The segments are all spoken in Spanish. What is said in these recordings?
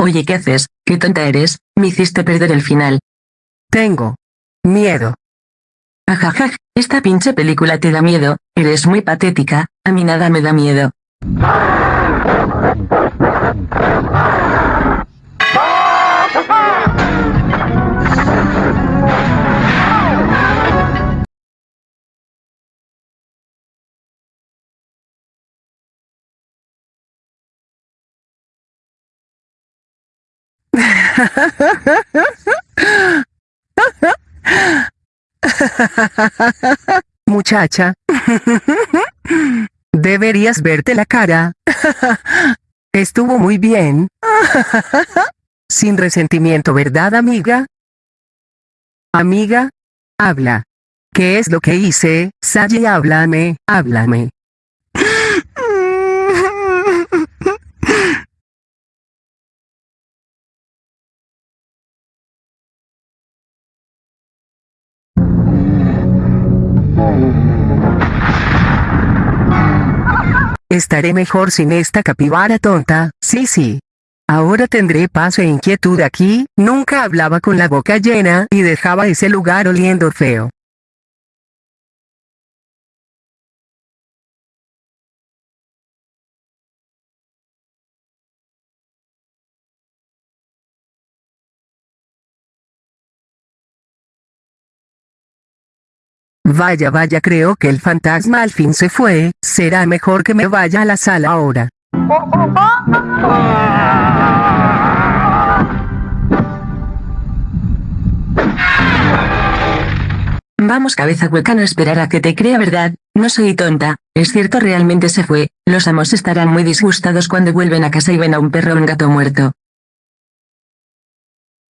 Oye, ¿qué haces? ¿Qué tonta eres? Me hiciste perder el final. Tengo miedo. Ajajaj, esta pinche película te da miedo, eres muy patética, a mí nada me da miedo. Muchacha. Deberías verte la cara. Estuvo muy bien. Sin resentimiento, ¿verdad, amiga? Amiga, habla. ¿Qué es lo que hice? Sally, háblame, háblame. Estaré mejor sin esta capibara tonta, sí sí. Ahora tendré paz e inquietud aquí, nunca hablaba con la boca llena y dejaba ese lugar oliendo feo. Vaya vaya creo que el fantasma al fin se fue, será mejor que me vaya a la sala ahora. Vamos cabeza hueca no esperar a que te crea verdad, no soy tonta, es cierto realmente se fue, los amos estarán muy disgustados cuando vuelven a casa y ven a un perro o un gato muerto.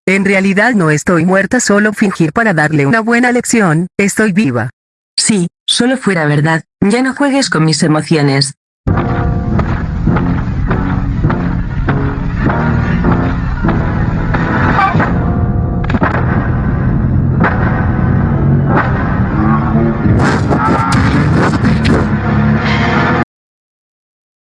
En realidad no estoy muerta solo fingir para darle una buena lección, estoy viva. Sí, solo fuera verdad, ya no juegues con mis emociones.